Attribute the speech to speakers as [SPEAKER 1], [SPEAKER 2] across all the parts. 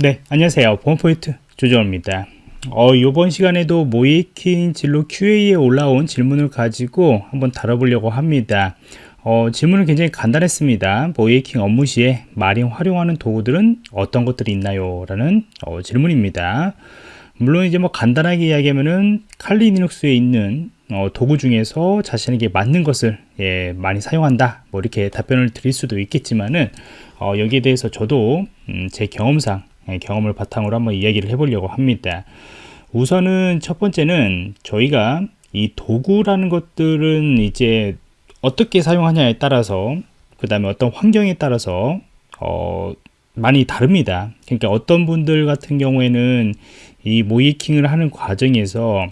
[SPEAKER 1] 네, 안녕하세요. 보안포인트 조정입니다. 어, 이번 시간에도 모이킹 진로 QA에 올라온 질문을 가지고 한번 다뤄보려고 합니다. 어, 질문은 굉장히 간단했습니다. 모이킹 업무 시에 많이 활용하는 도구들은 어떤 것들이 있나요? 라는 어, 질문입니다. 물론 이제 뭐 간단하게 이야기하면은 칼리 리눅스에 있는 어, 도구 중에서 자신에게 맞는 것을 예, 많이 사용한다 뭐 이렇게 답변을 드릴 수도 있겠지만은 어, 여기에 대해서 저도 음, 제 경험상 예, 경험을 바탕으로 한번 이야기를 해보려고 합니다. 우선은 첫 번째는 저희가 이 도구라는 것들은 이제 어떻게 사용하냐에 따라서 그 다음에 어떤 환경에 따라서 어, 많이 다릅니다. 그러니까 어떤 분들 같은 경우에는 이 모이킹을 하는 과정에서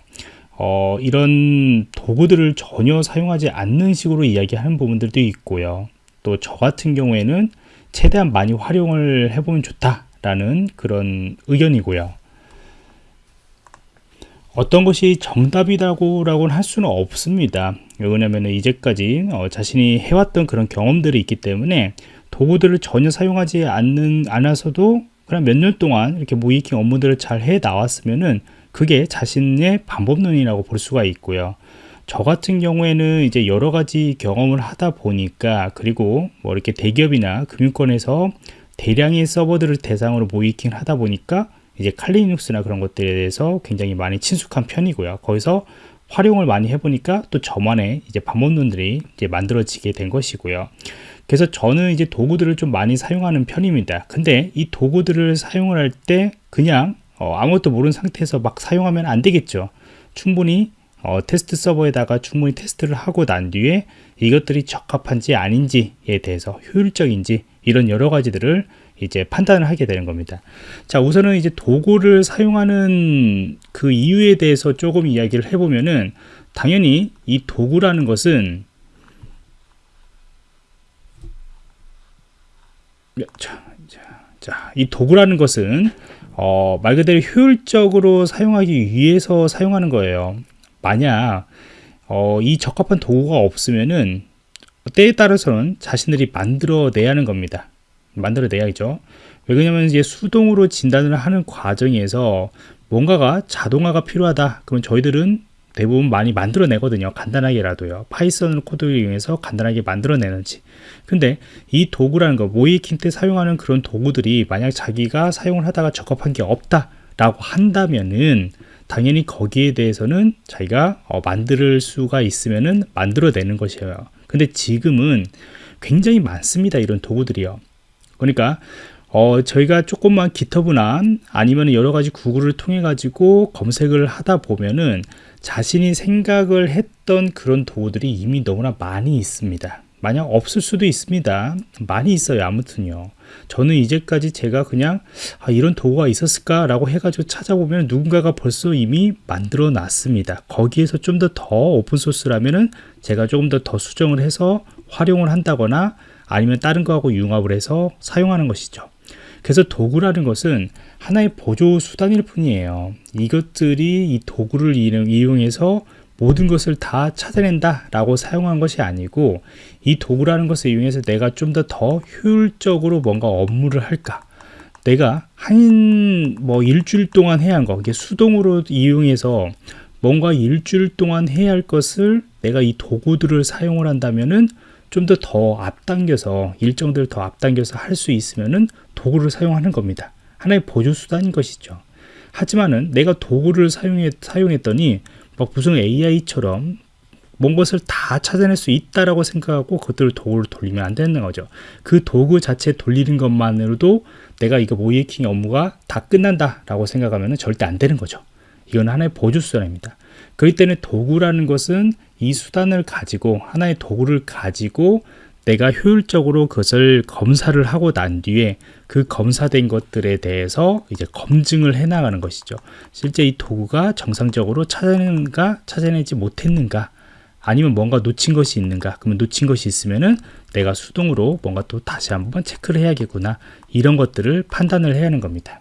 [SPEAKER 1] 어, 이런 도구들을 전혀 사용하지 않는 식으로 이야기하는 부분들도 있고요. 또 저 같은 경우에는 최대한 많이 활용을 해보면 좋다 라는 그런 의견이고요. 어떤 것이 정답이라고 할 수는 없습니다. 왜냐하면 이제까지 어, 자신이 해왔던 그런 경험들이 있기 때문에 도구들을 전혀 사용하지 않는 않아서도 그냥 몇 년 동안 이렇게 모이킹 업무들을 잘 해 나왔으면은 그게 자신의 방법론이라고 볼 수가 있고요. 저 같은 경우에는 이제 여러 가지 경험을 하다 보니까 그리고 뭐 이렇게 대기업이나 금융권에서 대량의 서버들을 대상으로 모이킹 하다 보니까 이제 칼리눅스나 그런 것들에 대해서 굉장히 많이 친숙한 편이고요. 거기서 활용을 많이 해보니까 또 저만의 이제 방법론들이 이제 만들어지게 된 것이고요. 그래서 저는 이제 도구들을 좀 많이 사용하는 편입니다. 근데 이 도구들을 사용을 할 때 그냥 어, 아무것도 모르는 상태에서 막 사용하면 안 되겠죠. 충분히 어, 테스트 서버에다가 충분히 테스트를 하고 난 뒤에 이것들이 적합한지 아닌지에 대해서 효율적인지 이런 여러 가지들을 이제 판단을 하게 되는 겁니다. 자, 우선은 이제 도구를 사용하는 그 이유에 대해서 조금 이야기를 해보면은 당연히 이 도구라는 것은 자, 자, 자, 이 도구라는 것은 어, 말 그대로 효율적으로 사용하기 위해서 사용하는 거예요. 만약 어, 이 적합한 도구가 없으면은 때에 따라서는 자신들이 만들어내야 하는 겁니다. 만들어내야죠. 왜냐하면 이제 수동으로 진단을 하는 과정에서 뭔가가 자동화가 필요하다. 그러면 저희들은 대부분 많이 만들어내거든요. 간단하게라도요. Python 코드를 이용해서 간단하게 만들어내는지. 근데 이 도구라는 거, 모이킹 때 사용하는 그런 도구들이 만약 자기가 사용을 하다가 적합한 게 없다라고 한다면은 당연히 거기에 대해서는 자기가 어, 만들 수가 있으면은 만들어내는 것이에요. 근데 지금은 굉장히 많습니다. 이런 도구들이요. 그러니까 어, 저희가 조금만 기터브나 아니면 여러 가지 구글을 통해 가지고 검색을 하다 보면은 자신이 생각을 했던 그런 도구들이 이미 너무나 많이 있습니다. 만약 없을 수도 있습니다. 많이 있어요. 아무튼요. 저는 이제까지 제가 그냥 아, 이런 도구가 있었을까 라고 해가지고 찾아보면 누군가가 벌써 이미 만들어 놨습니다. 거기에서 좀 더 더 오픈소스라면은 제가 조금 더 더 수정을 해서 활용을 한다거나 아니면 다른 거하고 융합을 해서 사용하는 것이죠. 그래서 도구라는 것은 하나의 보조 수단일 뿐이에요. 이것들이 이 도구를 이용해서 모든 것을 다 찾아낸다 라고 사용한 것이 아니고 이 도구라는 것을 이용해서 내가 좀더더 효율적으로 뭔가 업무를 할까 내가 한 뭐 일주일 동안 해야 한 거, 이게 수동으로 이용해서 뭔가 일주일 동안 해야 할 것을 내가 이 도구들을 사용을 한다면은 좀 더 더 앞당겨서 일정들을 더 앞당겨서 할 수 있으면은 도구를 사용하는 겁니다. 하나의 보조 수단인 것이죠. 하지만은 내가 도구를 사용했, 사용했더니 막 무슨 AI처럼 뭔 것을 다 찾아낼 수 있다라고 생각하고 그것들을 도구를 돌리면 안 되는 거죠. 그 도구 자체 돌리는 것만으로도 내가 이거 모이킹 업무가 다 끝난다라고 생각하면 절대 안 되는 거죠. 이건 하나의 보조 수단입니다. 그렇기 때문에 도구라는 것은 이 수단을 가지고 하나의 도구를 가지고 내가 효율적으로 그것을 검사를 하고 난 뒤에 그 검사된 것들에 대해서 이제 검증을 해 나가는 것이죠. 실제 이 도구가 정상적으로 찾아내는가 찾아내지 못했는가 아니면 뭔가 놓친 것이 있는가 그러면 놓친 것이 있으면은 내가 수동으로 뭔가 또 다시 한번 체크를 해야겠구나 이런 것들을 판단을 해야 하는 겁니다.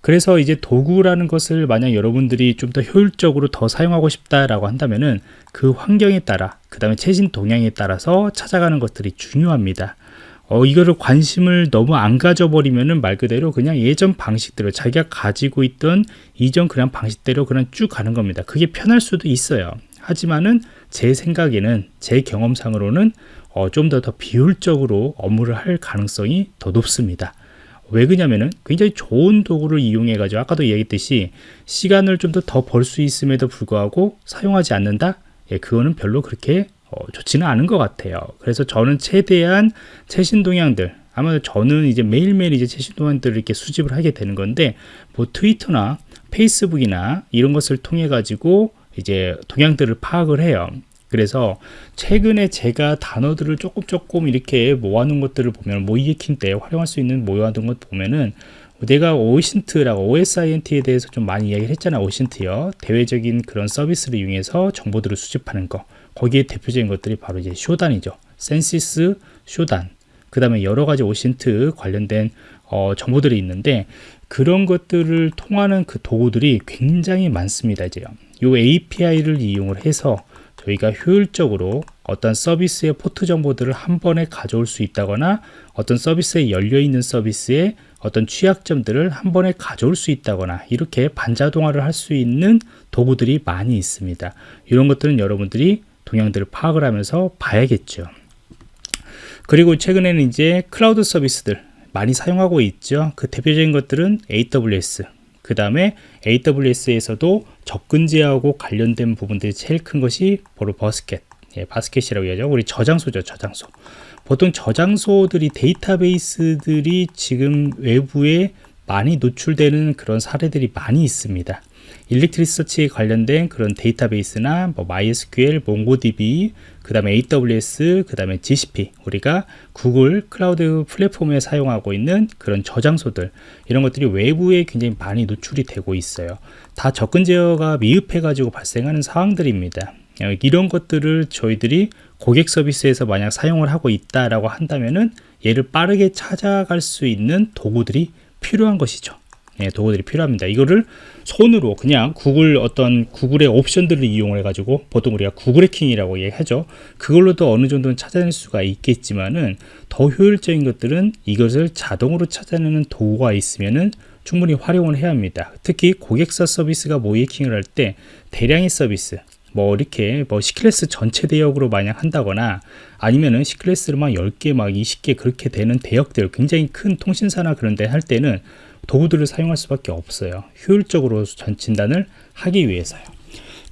[SPEAKER 1] 그래서 이제 도구라는 것을 만약 여러분들이 좀 더 효율적으로 더 사용하고 싶다라고 한다면은 그 환경에 따라 그 다음에 최신 동향에 따라서 찾아가는 것들이 중요합니다. 어, 이거를 관심을 너무 안 가져버리면은 말 그대로 그냥 예전 방식대로 자기가 가지고 있던 이전 그냥 방식대로 그냥 쭉 가는 겁니다. 그게 편할 수도 있어요. 하지만은 제 생각에는 제 경험상으로는 어, 좀 더 더 비효율적으로 업무를 할 가능성이 더 높습니다. 왜 그러냐면은 굉장히 좋은 도구를 이용해 가지고 아까도 얘기했듯이 시간을 좀 더 더 벌 수 있음에도 불구하고 사용하지 않는다 예, 그거는 별로 그렇게 어, 좋지는 않은 것 같아요. 그래서 저는 최대한 최신 동향들 아마 저는 이제 매일매일 이제 최신 동향들을 이렇게 수집을 하게 되는 건데 뭐 트위터나 페이스북이나 이런 것을 통해 가지고 이제 동향들을 파악을 해요. 그래서 최근에 제가 단어들을 조금 조금 이렇게 모아놓은 것들을 보면 모의해킹 때 활용할 수 있는 모아둔 것 보면은 내가 OSINT라고 OSINT에 대해서 좀 많이 이야기를 했잖아 OSINT요. 대외적인 그런 서비스를 이용해서 정보들을 수집하는 거. 거기에 대표적인 것들이 바로 이제 Shodan이죠. Censys Shodan. 그 다음에 여러 가지 오신트 관련된 어, 정보들이 있는데 그런 것들을 통하는 그 도구들이 굉장히 많습니다 이제요. 요 API를 이용을 해서 저희가 효율적으로 어떤 서비스의 포트 정보들을 한 번에 가져올 수 있다거나 어떤 서비스에 열려 있는 서비스의 어떤 취약점들을 한 번에 가져올 수 있다거나 이렇게 반자동화를 할 수 있는 도구들이 많이 있습니다. 이런 것들은 여러분들이 동향들을 파악을 하면서 봐야겠죠. 그리고 최근에는 이제 클라우드 서비스들 많이 사용하고 있죠. 그 대표적인 것들은 AWS, 그 다음에 AWS에서도 접근제하고 관련된 부분들이 제일 큰 것이 바로 버스켓. 예, 바스켓이라고 해야죠. 우리 저장소죠 저장소. 보통 저장소들이 데이터베이스들이 지금 외부에 많이 노출되는 그런 사례들이 많이 있습니다. 일렉트리서치에 관련된 그런 데이터베이스나 뭐 MySQL, MongoDB, 그 다음에 AWS, 그 다음에 GCP 우리가 구글 클라우드 플랫폼에 사용하고 있는 그런 저장소들 이런 것들이 외부에 굉장히 많이 노출이 되고 있어요. 다 접근 제어가 미흡해 가지고 발생하는 상황들입니다. 이런 것들을 저희들이 고객 서비스에서 만약 사용을 하고 있다라고 한다면은 얘를 빠르게 찾아갈 수 있는 도구들이 필요한 것이죠 예, 도구들이 필요합니다. 이거를 손으로 그냥 구글 어떤 구글의 옵션들을 이용해 가지고 보통 우리가 구글 해킹이라고 얘기하죠. 그걸로도 어느 정도는 찾아낼 수가 있겠지만은 더 효율적인 것들은 이것을 자동으로 찾아내는 도구가 있으면은 충분히 활용을 해야 합니다. 특히 고객사 서비스가 모이킹을 할 때 대량의 서비스 뭐 이렇게 뭐 C클래스 전체 대역으로 만약 한다거나 아니면은 C클래스를 막 10개 막 20개 그렇게 되는 대역들 굉장히 큰 통신사나 그런 데 할 때는 도구들을 사용할 수밖에 없어요. 효율적으로 진단을 하기 위해서요.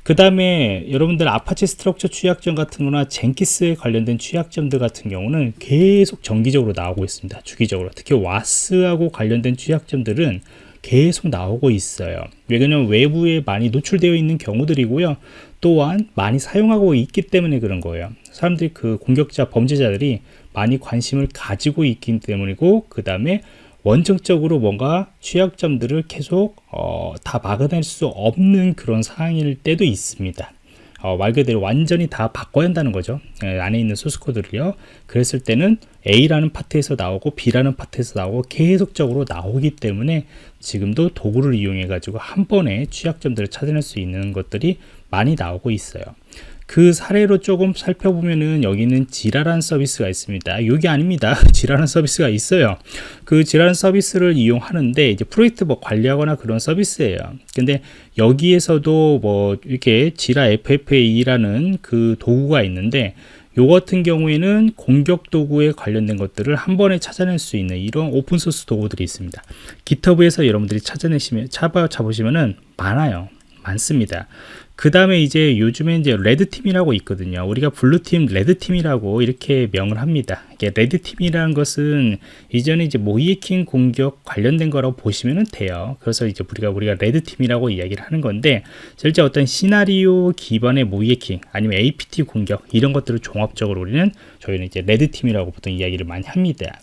[SPEAKER 1] 그 다음에 여러분들 Apache Struts 취약점 같은 거나 Jenkins에 관련된 취약점들 같은 경우는 계속 정기적으로 나오고 있습니다. 주기적으로. 특히 WAS하고 관련된 취약점들은 계속 나오고 있어요. 왜냐하면 외부에 많이 노출되어 있는 경우들이고요. 또한 많이 사용하고 있기 때문에 그런 거예요. 사람들이 그 공격자 범죄자들이 많이 관심을 가지고 있기 때문이고 그 다음에 원칙적으로 뭔가 취약점들을 계속 어, 다 막아낼 수 없는 그런 상황일 때도 있습니다. 어, 말 그대로 완전히 다 바꿔야 한다는 거죠. 예, 안에 있는 소스코드를요. 그랬을 때는 A라는 파트에서 나오고 B라는 파트에서 나오고 계속적으로 나오기 때문에 지금도 도구를 이용해 가지고 한 번에 취약점들을 찾아낼 수 있는 것들이 많이 나오고 있어요. 그 사례로 조금 살펴보면은 여기는 지라란 서비스가 있습니다. 여기 아닙니다. 지라란 서비스가 있어요. 그 Jira란 서비스를 이용하는데 이제 프로젝트 뭐 관리하거나 그런 서비스예요. 근데 여기에서도 뭐 이렇게 Jira FFA라는 그 도구가 있는데 요 같은 경우에는 공격 도구에 관련된 것들을 한 번에 찾아낼 수 있는 이런 open source 도구들이 있습니다. GitHub에서 여러분들이 찾아내시면 찾아 보시면은 많아요. 많습니다. 그 다음에 이제 요즘에 이제 red team이라고 있거든요. 우리가 blue team, red team이라고 이렇게 명을 합니다. 이게 red team이라는 것은 이전에 이제 모의해킹 공격 관련된 거라고 보시면 돼요. 그래서 이제 우리가 우리가 red team이라고 이야기를 하는 건데 실제 어떤 시나리오 기반의 모의해킹 아니면 APT 공격 이런 것들을 종합적으로 우리는 저희는 이제 red team이라고 보통 이야기를 많이 합니다.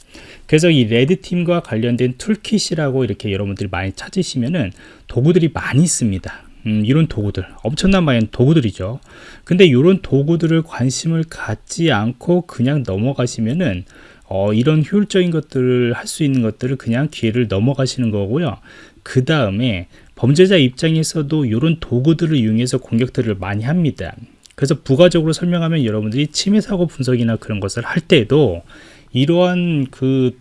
[SPEAKER 1] 그래서 이 red team과 관련된 toolkit이라고 이렇게 여러분들이 많이 찾으시면은 도구들이 많이 있습니다. 음, 이런 도구들. 엄청난 많은 도구들이죠. 근데 이런 도구들을 관심을 갖지 않고 그냥 넘어가시면은 어, 이런 효율적인 것들을 할 수 있는 것들을 그냥 기회를 넘어가시는 거고요. 그 다음에 범죄자 입장에서도 이런 도구들을 이용해서 공격들을 많이 합니다. 그래서 부가적으로 설명하면 여러분들이 침해 사고 분석이나 그런 것을 할 때도 이러한 그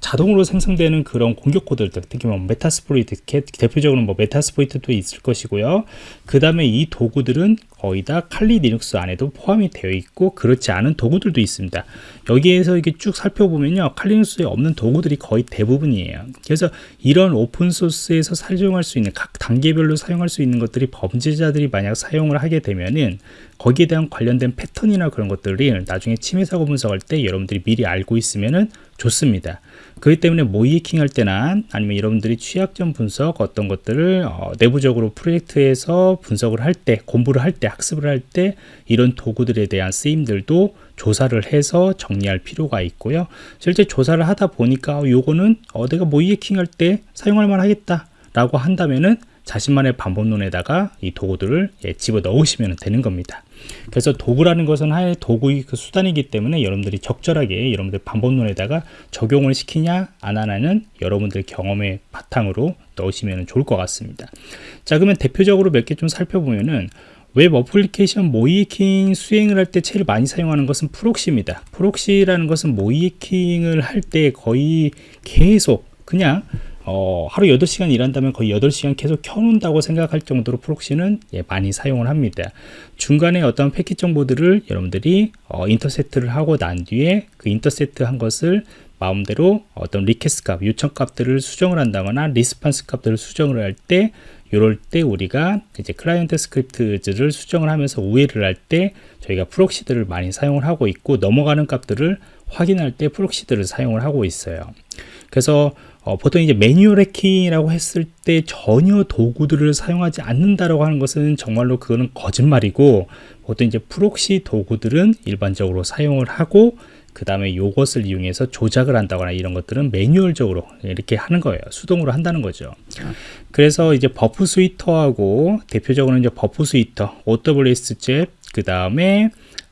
[SPEAKER 1] 자동으로 생성되는 그런 공격 코드들 특히 뭐 Metasploit 대표적으로 뭐 Metasploit도 있을 것이고요. 그 다음에 이 도구들은 거의 다 Kali Linux 안에도 포함이 되어 있고 그렇지 않은 도구들도 있습니다. 여기에서 이렇게 쭉 살펴보면요. 칼리 리눅스에 없는 도구들이 거의 대부분이에요. 그래서 이런 오픈소스에서 사용할 수 있는 각 단계별로 사용할 수 있는 것들이 범죄자들이 만약 사용을 하게 되면은 거기에 대한 관련된 패턴이나 그런 것들이 나중에 침해 사고 분석할 때 여러분들이 미리 알고 있으면은 좋습니다. 그렇기 때문에 모이킹 할 때나 아니면 여러분들이 취약점 분석 어떤 것들을 어, 내부적으로 프로젝트에서 분석을 할 때 공부를 할 때 학습을 할 때 이런 도구들에 대한 쓰임들도 조사를 해서 정리할 필요가 있고요 실제 조사를 하다 보니까 어, 요거는 어, 내가 모이킹 할 때 사용할 만하겠다 라고 한다면은 자신만의 방법론에다가 이 도구들을 예, 집어 넣으시면 되는 겁니다. 그래서 도구라는 것은 하나의 도구의 그 수단이기 때문에 여러분들이 적절하게 여러분들 방법론에다가 적용을 시키냐 안 하냐는 여러분들 경험의 바탕으로 넣으시면 좋을 것 같습니다. 자 그러면 대표적으로 몇 개 좀 살펴보면은 web application 모의해킹 수행을 할 때 제일 많이 사용하는 것은 proxy입니다. proxy라는 것은 모의해킹을 할 때 거의 계속 그냥 어, 하루 8시간 일한다면 거의 8시간 계속 켜놓는다고 생각할 정도로 proxy는 예, 많이 사용을 합니다. 중간에 어떤 패킷 정보들을 여러분들이 어, intercept를 하고 난 뒤에 그 intercept 한 것을 마음대로 어떤 request 값, 요청 값들을 수정을 한다거나 response 값들을 수정을 할 때 이럴 때 우리가 이제 client script들을 수정을 하면서 우회를 할 때 저희가 proxy들을 많이 사용을 하고 있고 넘어가는 값들을 확인할 때 proxy들을 사용을 하고 있어요. 그래서 어, 보통 이제 매뉴얼 해킹이라고 했을 때 전혀 도구들을 사용하지 않는다라고 하는 것은 정말로 그거는 거짓말이고 보통 이제 proxy 도구들은 일반적으로 사용을 하고 그 다음에 이것을 이용해서 조작을 한다거나 이런 것들은 매뉴얼적으로 이렇게 하는 거예요. 수동으로 한다는 거죠. 그래서 이제 Burp Suite하고 대표적으로 이제 버프 스위터 OWS 잽 그 다음에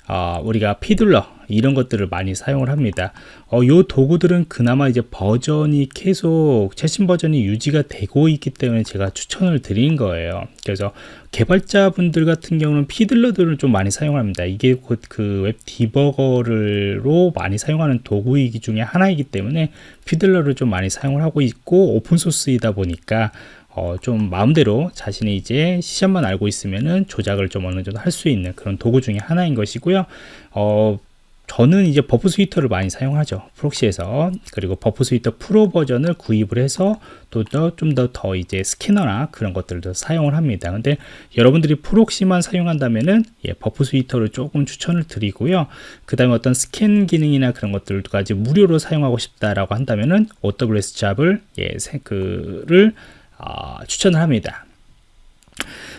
[SPEAKER 1] 어, 우리가 Fiddler 이런 것들을 많이 사용을 합니다. 어, 요 도구들은 그나마 이제 버전이 계속 최신 버전이 유지가 되고 있기 때문에 제가 추천을 드린 거예요. 그래서 개발자분들 같은 경우는 Fiddler들을 좀 많이 사용합니다. 이게 곧 그 web debugger로 많이 사용하는 도구이기 중에 하나이기 때문에 Fiddler를 좀 많이 사용을 하고 있고 open source이다 보니까 어, 좀 마음대로 자신이 이제 시험만 알고 있으면은 조작을 좀 어느 정도 할 수 있는 그런 도구 중에 하나인 것이고요. 어, 저는 이제 Burp Suite를 많이 사용하죠. proxy에서. 그리고 Burp Suite 프로 버전을 구입을 해서 또좀더더 이제 스캐너나 그런 것들도 사용을 합니다. 근데 여러분들이 proxy만 사용한다면은 예, Burp Suite를 조금 추천을 드리고요. 그 다음에 어떤 스캔 기능이나 그런 것들까지 무료로 사용하고 싶다라고 한다면은 OWS 잡을 예, 그를 어, 추천을 합니다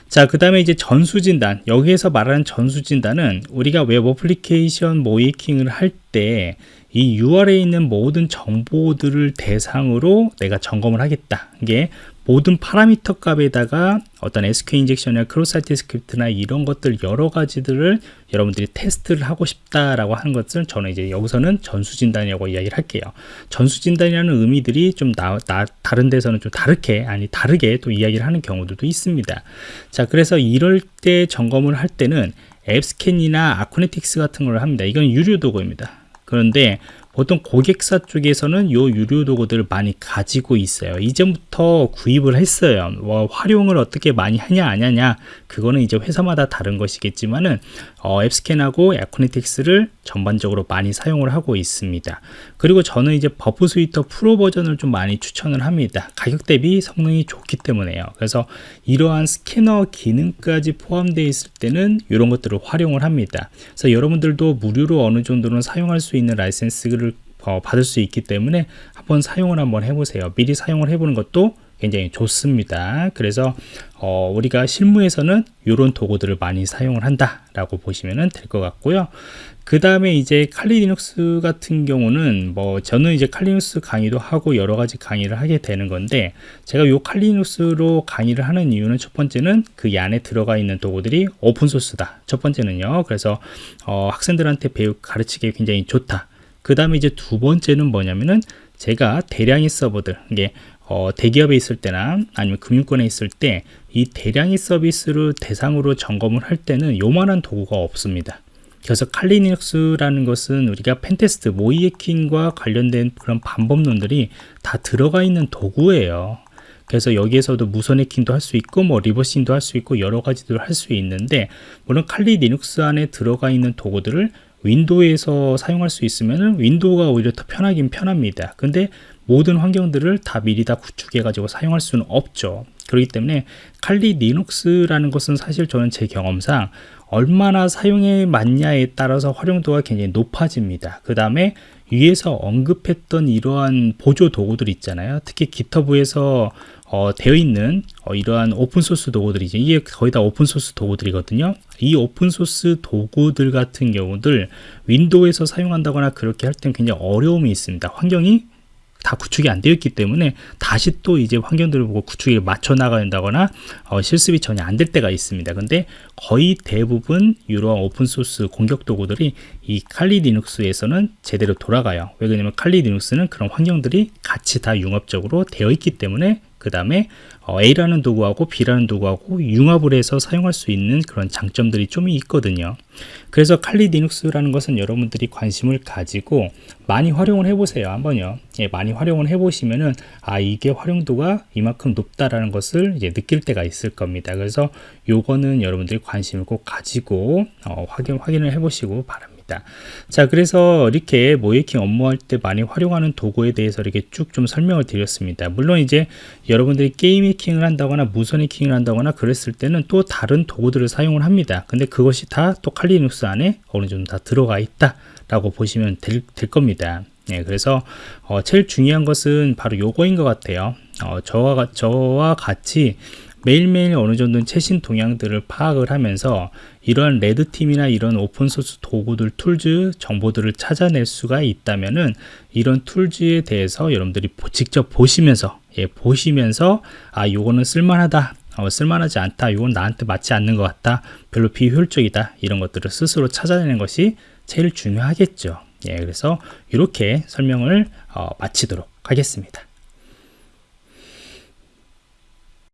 [SPEAKER 1] 자, 그 다음에 이제 전수진단. 여기에서 말하는 전수진단은 우리가 web application 모의해킹을 할 때 이 URL에 있는 모든 정보들을 대상으로 내가 점검을 하겠다. 이게 모든 parameter 값에다가 어떤 SQL 인젝션이나 크로사이트 스크립트나 이런 것들 여러 가지들을 여러분들이 테스트를 하고 싶다라고 하는 것을 저는 이제 여기서는 전수진단이라고 이야기를 할게요. 전수진단이라는 의미들이 좀 나, 나, 다른 데서는 좀 다르게 아니 다르게 또 이야기를 하는 경우들도 있습니다. 자 그래서 이럴 때 점검을 할 때는 앱스캔이나 아쿠네틱스 같은 걸 합니다. 이건 유료 도구입니다. 그런데 보통 고객사 쪽에서는 요 유료 도구들을 많이 가지고 있어요. 이전부터 구입을 했어요. 뭐 활용을 어떻게 많이 하냐 안 하냐 그거는 이제 회사마다 다른 것이겠지만은 어, AppScan하고 Acunetix를 전반적으로 많이 사용을 하고 있습니다. 그리고 저는 이제 Burp Suite 프로 버전을 좀 많이 추천을 합니다. 가격 대비 성능이 좋기 때문에요. 그래서 이러한 스캐너 기능까지 포함되어 있을 때는 이런 것들을 활용을 합니다. 그래서 여러분들도 무료로 어느 정도는 사용할 수 있는 라이센스를 어, 받을 수 있기 때문에 한번 사용을 한번 해보세요. 미리 사용을 해보는 것도 굉장히 좋습니다. 그래서 어, 우리가 실무에서는 이런 도구들을 많이 사용을 한다 라고 보시면 될 것 같고요. 그 다음에 이제 Kali Linux 같은 경우는 뭐 저는 이제 Kali Linux 강의도 하고 여러 가지 강의를 하게 되는 건데 제가 요 칼리 리눅스로 강의를 하는 이유는 첫 번째는 그 안에 들어가 있는 도구들이 open source다. 첫 번째는요. 그래서 어, 학생들한테 배우 가르치기 굉장히 좋다. 그 다음에 이제 두 번째는 뭐냐면은 제가 대량의 서버들 이게 어, 대기업에 있을 때나 아니면 금융권에 있을 때 이 대량의 서비스를 대상으로 점검을 할 때는 요만한 도구가 없습니다 그래서 칼리 리눅스라는 것은 우리가 pentest 모의 해킹과 관련된 그런 방법론들이 다 들어가 있는 도구예요. 그래서 여기에서도 무선 해킹도 할 수 있고 뭐 reversing도 할 수 있고 여러 가지들을 할수 있는데 물론 Kali Linux 안에 들어가 있는 도구들을 윈도우에서 사용할 수 있으면 윈도우가 오히려 더 편하긴 편합니다. 근데 모든 환경들을 다 미리 다 구축해 가지고 사용할 수는 없죠. 그렇기 때문에 칼리 리눅스라는 것은 사실 저는 제 경험상 얼마나 사용에 맞냐에 따라서 활용도가 굉장히 높아집니다. 그 다음에 위에서 언급했던 이러한 보조 도구들 있잖아요. 특히 GitHub에서 어, 되어 있는 어, 이러한 open source 도구들이죠. 이게 거의 다 open source 도구들이거든요. 이 open source 도구들 같은 경우들 윈도우에서 사용한다거나 그렇게 할 때는 굉장히 어려움이 있습니다. 환경이 다 구축이 안 되어 있기 때문에 다시 또 이제 환경들을 보고 구축에 맞춰 나가야 된다거나 어, 실습이 전혀 안 될 때가 있습니다. 근데 거의 대부분 이러한 open source 공격 도구들이 이 칼리 리눅스에서는 제대로 돌아가요. 왜 그러냐면 칼리 리눅스는 그런 환경들이 같이 다 융합적으로 되어 있기 때문에 그 다음에 어, A라는 도구하고 B라는 도구하고 융합을 해서 사용할 수 있는 그런 장점들이 좀 있거든요. 그래서 칼리 리눅스라는 것은 여러분들이 관심을 가지고 많이 활용을 해보세요. 한번요. 예, 많이 활용을 해보시면은 아 이게 활용도가 이만큼 높다라는 것을 이제 느낄 때가 있을 겁니다. 그래서 요거는 여러분들이 관심을 꼭 가지고 어, 확인 확인을 해보시고 바랍니다. 있다. 자, 그래서 이렇게 모이킹 업무할 때 많이 활용하는 도구에 대해서 이렇게 쭉 좀 설명을 드렸습니다. 물론 이제 여러분들이 게임 해킹을 한다거나 무선 해킹을 한다거나 그랬을 때는 또 다른 도구들을 사용을 합니다. 근데 그것이 다 또 칼리눅스 안에 어느 정도 다 들어가 있다 라고 보시면 될, 될 겁니다. 네, 그래서 어, 제일 중요한 것은 바로 요거인 것 같아요. 어, 저와, 저와 같이 매일매일 어느 정도 최신 동향들을 파악을 하면서 이러한 red team이나 이런 open source 도구들, tools 정보들을 찾아낼 수가 있다면은 이런 tools에 대해서 여러분들이 직접 보시면서 예, 보시면서 아 요거는 쓸만하다. 어, 쓸만하지 않다. 이건 나한테 맞지 않는 것 같다. 별로 비효율적이다. 이런 것들을 스스로 찾아내는 것이 제일 중요하겠죠. 예, 그래서 이렇게 설명을 어, 마치도록 하겠습니다